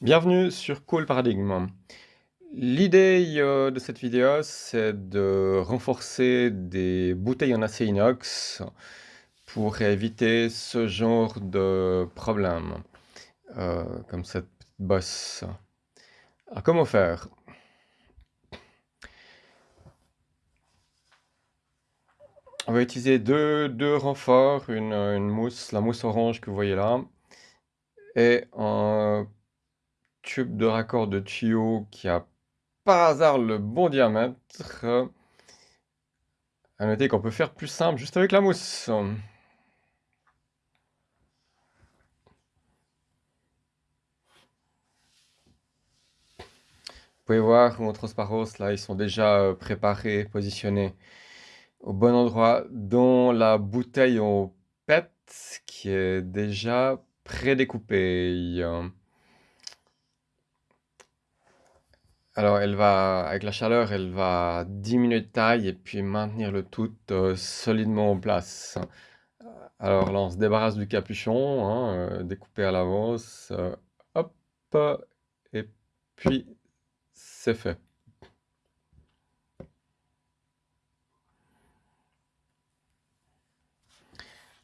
Bienvenue sur Cool Paradigm. L'idée euh, de cette vidéo, c'est de renforcer des bouteilles en acier inox pour éviter ce genre de problème, euh, comme cette bosse. Alors, comment faire? On va utiliser deux, deux renforts, une, une mousse, la mousse orange que vous voyez là, et un tube de raccord de tuyau qui a par hasard le bon diamètre. À noter qu'on peut faire plus simple juste avec la mousse. Vous pouvez voir mon transparence, là, ils sont déjà euh, préparés, positionnés au bon endroit, dont la bouteille en PET qui est déjà prédécoupée. Alors elle va, avec la chaleur, elle va diminuer de taille et puis maintenir le tout euh, solidement en place. Alors là, on se débarrasse du capuchon, hein, euh, découpé à l'avance. Euh, hop, et puis c'est fait.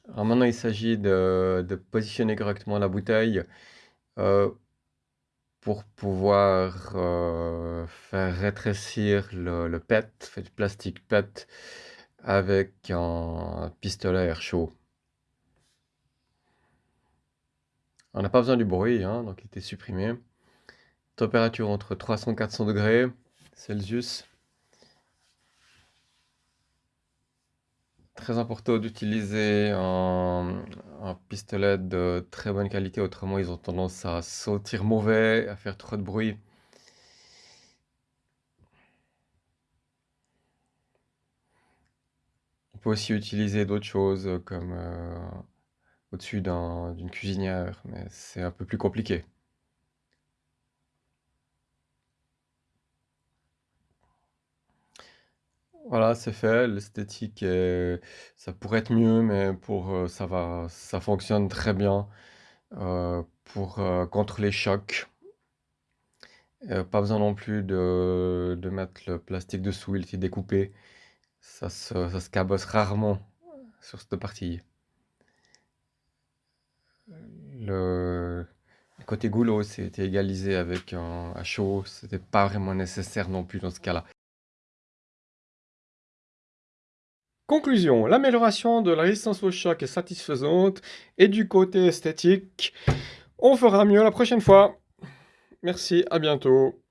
Alors maintenant, il s'agit de, positionner correctement la bouteille pour pouvoir euh, faire rétrécir le, PET, fait du plastique PET, avec un pistolet à air chaud. On n'a pas besoin du bruit, hein, donc il était supprimé. Température entre 300 et 400 degrés Celsius. Très important d'utiliser un, pistolet de très bonne qualité, autrement ils ont tendance à sauter mauvais, à faire trop de bruit. On peut aussi utiliser d'autres choses comme euh, au-dessus d'une cuisinière, mais c'est un peu plus compliqué. Voilà, c'est fait, l'esthétique ça pourrait être mieux, mais pour, euh, ça va ça fonctionne très bien, euh, pour, euh, contre les chocs. pas besoin non plus de de mettre le plastique dessous, il était découpé. Ça se ça se cabosse rarement sur cette partie. Le côté goulot, c'était égalisé avec un à chaud, c'était pas vraiment nécessaire non plus dans ce cas-là. Conclusion, l'amélioration de la résistance au choc est satisfaisante et du côté esthétique, on fera mieux la prochaine fois. Merci, à bientôt.